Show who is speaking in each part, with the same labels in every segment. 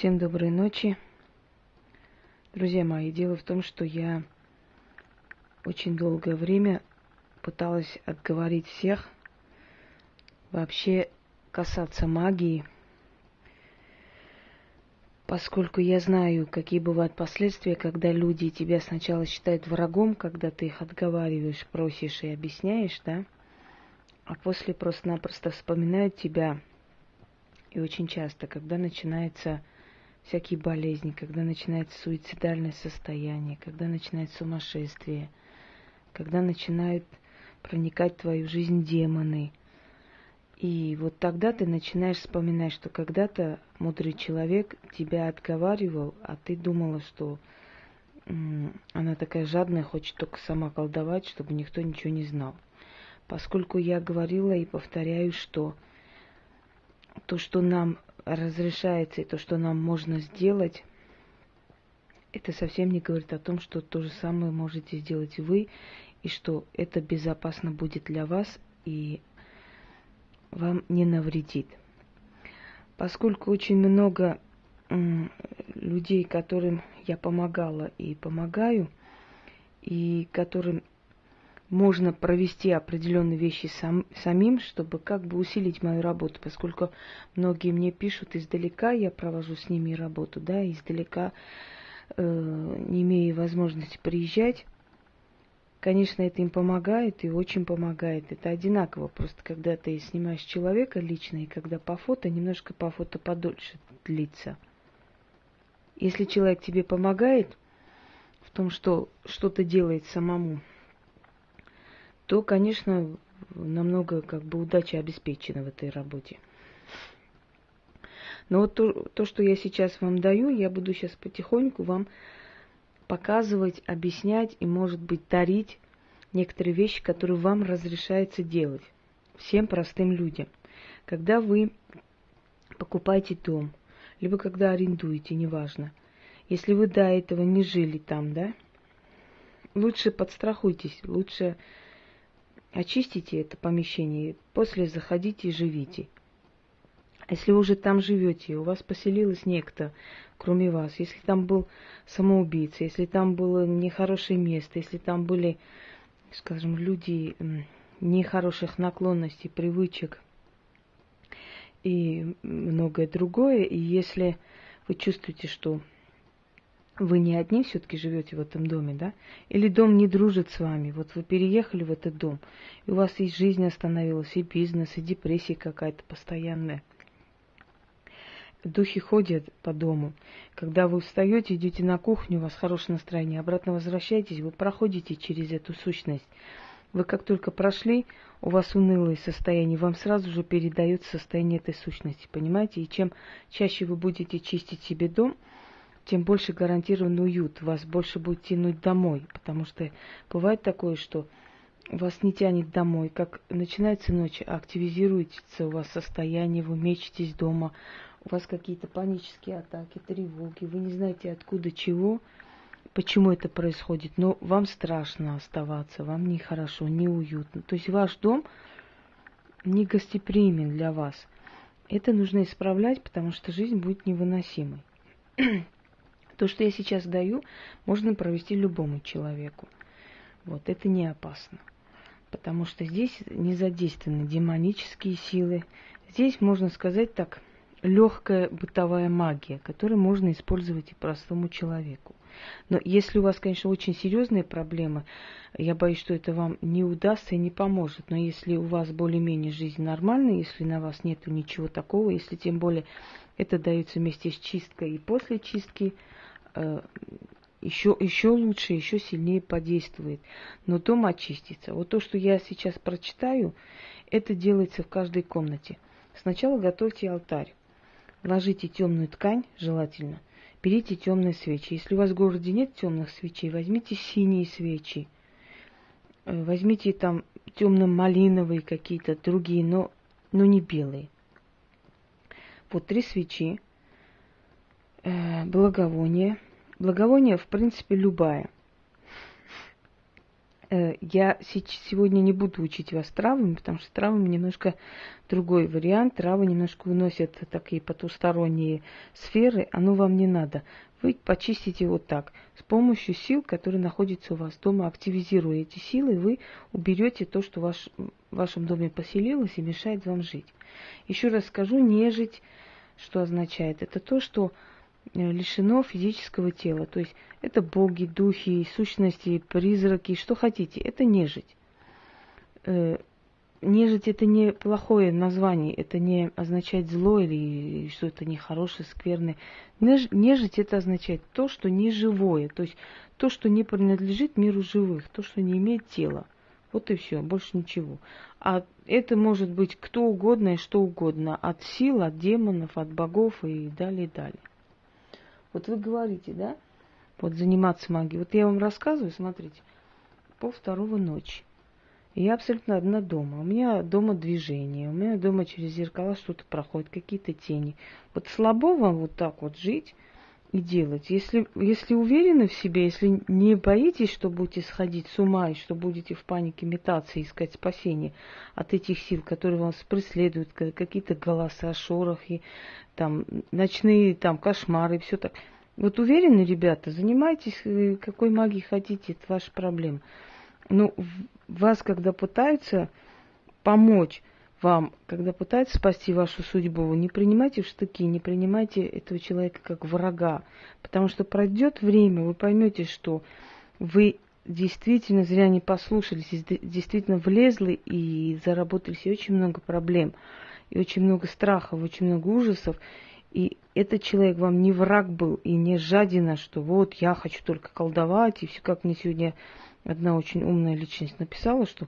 Speaker 1: Всем доброй ночи. Друзья мои, дело в том, что я очень долгое время пыталась отговорить всех вообще касаться магии, поскольку я знаю, какие бывают последствия, когда люди тебя сначала считают врагом, когда ты их отговариваешь, просишь и объясняешь, да, а после просто-напросто вспоминают тебя. И очень часто, когда начинается всякие болезни, когда начинается суицидальное состояние, когда начинается сумасшествие, когда начинают проникать в твою жизнь демоны. И вот тогда ты начинаешь вспоминать, что когда-то мудрый человек тебя отговаривал, а ты думала, что она такая жадная, хочет только сама колдовать, чтобы никто ничего не знал. Поскольку я говорила и повторяю, что то, что нам разрешается и то, что нам можно сделать, это совсем не говорит о том, что то же самое можете сделать вы, и что это безопасно будет для вас и вам не навредит. Поскольку очень много людей, которым я помогала и помогаю, и которым можно провести определенные вещи сам, самим, чтобы как бы усилить мою работу, поскольку многие мне пишут издалека, я провожу с ними работу, да, издалека, э, не имея возможности приезжать. Конечно, это им помогает и очень помогает. Это одинаково. Просто когда ты снимаешь человека лично, и когда по фото, немножко по фото подольше длится. Если человек тебе помогает в том, что что-то делает самому, то, конечно, намного как бы удача обеспечена в этой работе. Но вот то, то, что я сейчас вам даю, я буду сейчас потихоньку вам показывать, объяснять и, может быть, дарить некоторые вещи, которые вам разрешается делать. Всем простым людям. Когда вы покупаете дом, либо когда арендуете, неважно. Если вы до этого не жили там, да, лучше подстрахуйтесь, лучше очистите это помещение, после заходите и живите. Если вы уже там живете, у вас поселилось некто, кроме вас, если там был самоубийца, если там было нехорошее место, если там были, скажем, люди нехороших наклонностей, привычек и многое другое, и если вы чувствуете, что вы не одни все-таки живете в этом доме, да? Или дом не дружит с вами. Вот вы переехали в этот дом, и у вас и жизнь остановилась, и бизнес, и депрессия какая-то постоянная. Духи ходят по дому. Когда вы встаете, идете на кухню, у вас хорошее настроение, обратно возвращаетесь, вы проходите через эту сущность. Вы как только прошли, у вас унылое состояние, вам сразу же передается состояние этой сущности, понимаете? И чем чаще вы будете чистить себе дом, тем больше гарантирован уют, вас больше будет тянуть домой, потому что бывает такое, что вас не тянет домой, как начинается ночь, активизируется у вас состояние, вы мечетесь дома, у вас какие-то панические атаки, тревоги, вы не знаете откуда чего, почему это происходит, но вам страшно оставаться, вам нехорошо, неуютно. То есть ваш дом не гостеприимен для вас. Это нужно исправлять, потому что жизнь будет невыносимой. То, что я сейчас даю, можно провести любому человеку. Вот, это не опасно. Потому что здесь не задействованы демонические силы. Здесь, можно сказать так, легкая бытовая магия, которую можно использовать и простому человеку. Но если у вас, конечно, очень серьезные проблемы, я боюсь, что это вам не удастся и не поможет. Но если у вас более-менее жизнь нормальная, если на вас нет ничего такого, если тем более это дается вместе с чисткой и после чистки, еще, э, еще лучше, еще сильнее подействует. Но дом очистится. Вот то, что я сейчас прочитаю, это делается в каждой комнате. Сначала готовьте алтарь. Ложите темную ткань, желательно. Берите темные свечи. Если у вас в городе нет темных свечей, возьмите синие свечи. Э, возьмите там темно-малиновые какие-то другие, но, но не белые. Вот три свечи э, благовоние. Благовоние, в принципе, любая. Э, я сегодня не буду учить вас травами, потому что травами немножко другой вариант. Травы немножко уносят такие потусторонние сферы, оно вам не надо. Вы почистите вот так. С помощью сил, которые находятся у вас дома, активизируя эти силы, вы уберете то, что ваш, в вашем доме поселилось и мешает вам жить. Еще раз скажу, нежить, что означает? Это то, что лишено физического тела. То есть это боги, духи, сущности, призраки, что хотите. Это нежить. Э, нежить это не плохое название, это не означает зло или что-то нехорошее, скверное. Нежить это означает то, что не живое, то есть то, что не принадлежит миру живых, то, что не имеет тела. Вот и все, больше ничего. А это может быть кто угодно и что угодно. От сил, от демонов, от богов и далее, и далее. Вот вы говорите, да, вот заниматься магией. Вот я вам рассказываю, смотрите, пол второго ночи. Я абсолютно одна дома. У меня дома движение, у меня дома через зеркала что-то проходит, какие-то тени. Вот слабо вам вот так вот жить и делать. Если, если уверены в себе, если не боитесь, что будете сходить с ума и что будете в панике метаться и искать спасение от этих сил, которые вас преследуют, какие-то голоса, шорохи, там, ночные там, кошмары и все так. Вот уверены, ребята, занимайтесь э, какой магией хотите, это ваша проблема. Но вас, когда пытаются помочь вам, когда пытаются спасти вашу судьбу, не принимайте в штыки, не принимайте этого человека как врага. Потому что пройдет время, вы поймете, что вы действительно зря не послушались, действительно влезли и заработали себе очень много проблем и очень много страхов, очень много ужасов. И этот человек вам не враг был и не жадина, что вот я хочу только колдовать. И все, как мне сегодня одна очень умная личность написала, что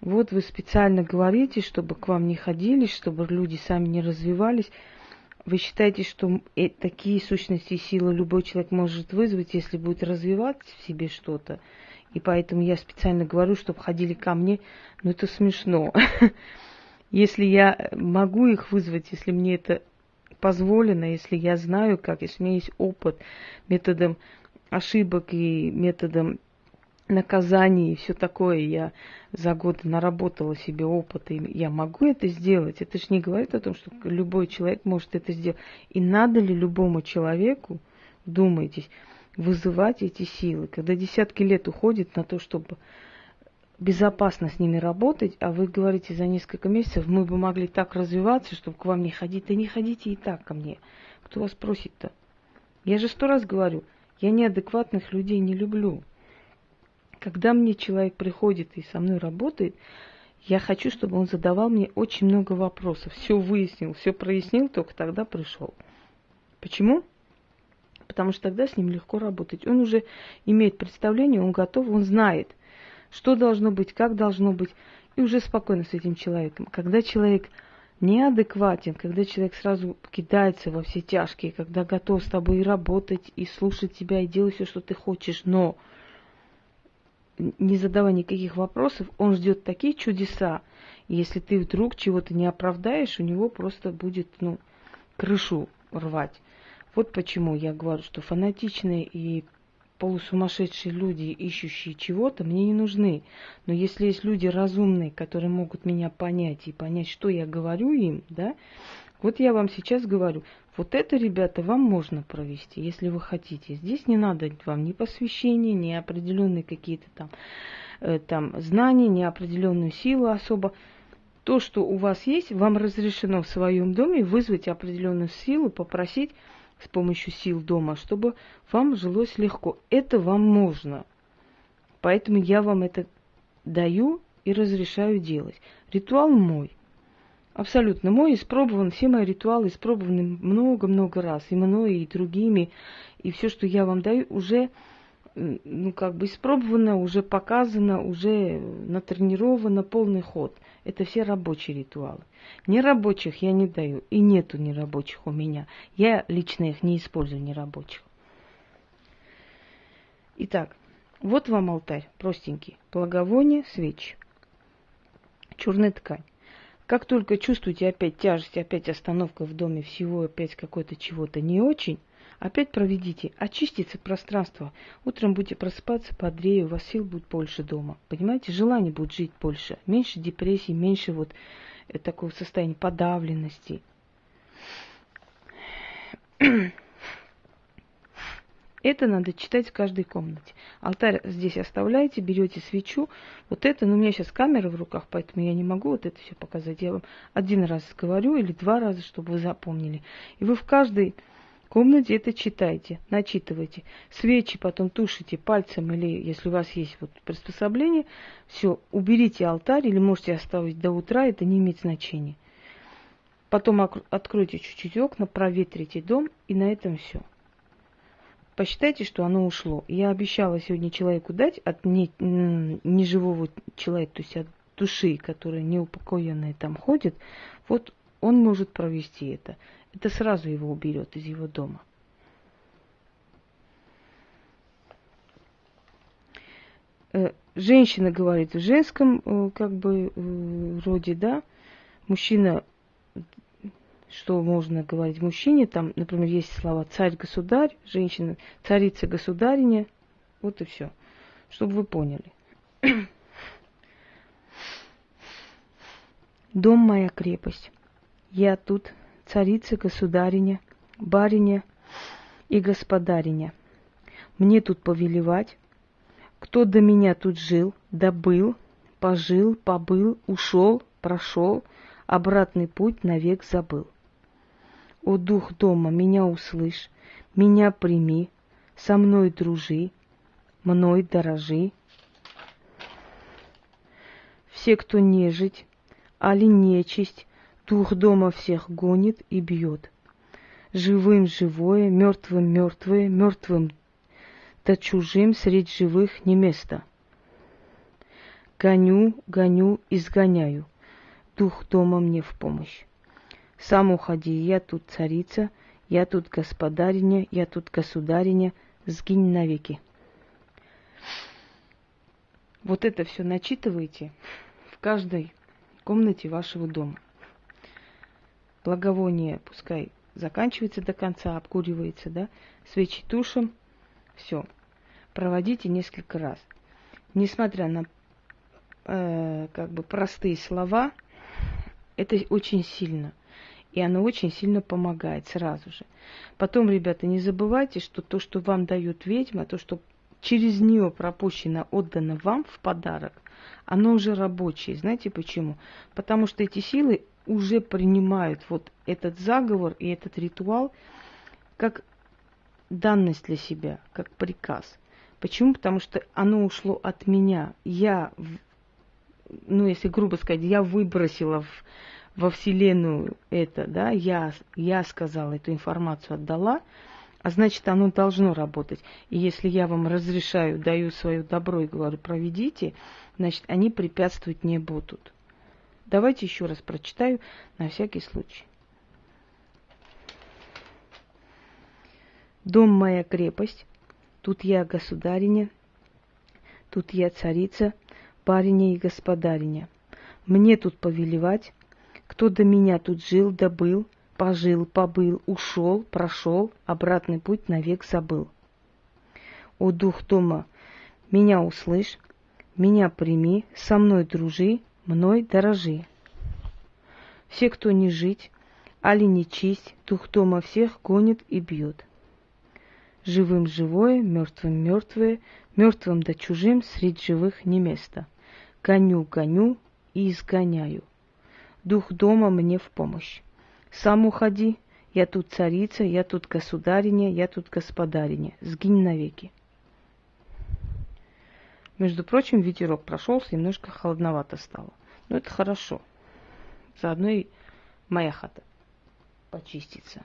Speaker 1: вот вы специально говорите, чтобы к вам не ходили, чтобы люди сами не развивались. Вы считаете, что э, такие сущности и силы любой человек может вызвать, если будет развивать в себе что-то. И поэтому я специально говорю, чтобы ходили ко мне. Но это смешно. Если я могу их вызвать, если мне это позволено, если я знаю как, если у меня есть опыт методом ошибок и методом наказаний и все такое, я за годы наработала себе опыт, и я могу это сделать. Это же не говорит о том, что любой человек может это сделать. И надо ли любому человеку, думаетесь, вызывать эти силы, когда десятки лет уходит на то, чтобы безопасно с ними работать, а вы говорите за несколько месяцев, мы бы могли так развиваться, чтобы к вам не ходить. Да не ходите и так ко мне. Кто вас просит-то? Я же сто раз говорю, я неадекватных людей не люблю. Когда мне человек приходит и со мной работает, я хочу, чтобы он задавал мне очень много вопросов, все выяснил, все прояснил, только тогда пришел. Почему? Потому что тогда с ним легко работать. Он уже имеет представление, он готов, он знает, что должно быть, как должно быть, и уже спокойно с этим человеком. Когда человек неадекватен, когда человек сразу кидается во все тяжкие, когда готов с тобой и работать, и слушать тебя, и делать все, что ты хочешь, но не задавая никаких вопросов, он ждет такие чудеса. Если ты вдруг чего-то не оправдаешь, у него просто будет, ну, крышу рвать. Вот почему я говорю, что фанатичные и полусумасшедшие люди, ищущие чего-то, мне не нужны. Но если есть люди разумные, которые могут меня понять и понять, что я говорю им, да, вот я вам сейчас говорю, вот это, ребята, вам можно провести, если вы хотите. Здесь не надо вам ни посвящения, ни определенные какие-то там, э, там знания, ни определенную силу особо. То, что у вас есть, вам разрешено в своем доме вызвать определенную силу, попросить с помощью сил дома, чтобы вам жилось легко. Это вам можно. Поэтому я вам это даю и разрешаю делать. Ритуал мой. Абсолютно мой, испробован, все мои ритуалы испробованы много-много раз, и мной, и другими, и все, что я вам даю, уже ну, как бы испробовано, уже показано, уже натренировано, полный ход. Это все рабочие ритуалы. Нерабочих я не даю, и нету нерабочих у меня. Я лично их не использую, нерабочих. Итак, вот вам алтарь, простенький. Благовоние, свечи. Черная ткань. Как только чувствуете опять тяжесть, опять остановка в доме всего, опять какой-то чего-то не очень, опять проведите, очистится пространство. Утром будете просыпаться бодрее, у вас сил будет больше дома. Понимаете, желание будет жить больше, меньше депрессии, меньше вот э, такого состояния подавленности. Это надо читать в каждой комнате. Алтарь здесь оставляете, берете свечу. Вот это, ну у меня сейчас камера в руках, поэтому я не могу вот это все показать. Я вам один раз говорю или два раза, чтобы вы запомнили. И вы в каждой комнате это читайте, начитывайте. Свечи потом тушите пальцем или если у вас есть вот приспособление, все, уберите алтарь или можете оставить до утра, это не имеет значения. Потом откройте чуть-чуть окна, проветрите дом и на этом все посчитайте, что оно ушло. Я обещала сегодня человеку дать от не, неживого человека, то есть от души, которая неупокоенная там ходит, вот он может провести это. Это сразу его уберет из его дома. Э, женщина говорит в женском э, как бы э, роде, да, мужчина что можно говорить мужчине. Там, например, есть слова царь-государь, женщина, царица-государиня. Вот и все. Чтобы вы поняли. Дом моя крепость. Я тут царица-государиня, бариня и господариня. Мне тут повелевать. Кто до меня тут жил, добыл, пожил, побыл, ушел, прошел, обратный путь навек забыл. О дух дома, меня услышь, меня прими, со мной дружи, мной дорожи. Все, кто нежить, али нечисть, дух дома всех гонит и бьет. Живым живое, мертвым мертвое, мертвым да чужим средь живых не место. Гоню, гоню, изгоняю, дух дома мне в помощь. Сам уходи, я тут царица, я тут господариня, я тут государиня, сгинь навеки. Вот это все начитывайте в каждой комнате вашего дома. Благовоние пускай заканчивается до конца, обкуривается, да, свечи тушим, все. Проводите несколько раз. Несмотря на э, как бы простые слова, это очень сильно. И оно очень сильно помогает сразу же. Потом, ребята, не забывайте, что то, что вам дает ведьма, то, что через нее пропущено, отдано вам в подарок, оно уже рабочее. Знаете почему? Потому что эти силы уже принимают вот этот заговор и этот ритуал как данность для себя, как приказ. Почему? Потому что оно ушло от меня. Я, ну если грубо сказать, я выбросила в во Вселенную это, да, я, я сказала, эту информацию отдала, а значит, оно должно работать. И если я вам разрешаю, даю свое добро и говорю, проведите, значит, они препятствовать не будут. Давайте еще раз прочитаю на всякий случай. Дом моя крепость, тут я государиня, тут я царица, бариня и господариня. Мне тут повелевать, кто до меня тут жил, добыл, пожил, побыл, ушел, прошел, обратный путь навек забыл. О, дух дома, меня услышь, меня прими, со мной дружи, мной дорожи. Все, кто не жить, али не честь, дух дома всех гонит и бьет. Живым живое, мертвым мертвое, мертвым да чужим среди живых не место. Гоню, гоню и изгоняю. Дух дома мне в помощь. Сам уходи, я тут царица, я тут государиня, я тут господариня. Сгинь навеки. Между прочим, ветерок прошелся, немножко холодновато стало. Но это хорошо. Заодно и моя хата почистится.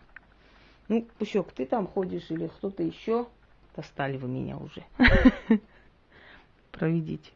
Speaker 1: Ну, Пущок, ты там ходишь или кто-то еще? Достали вы меня уже. Проведите.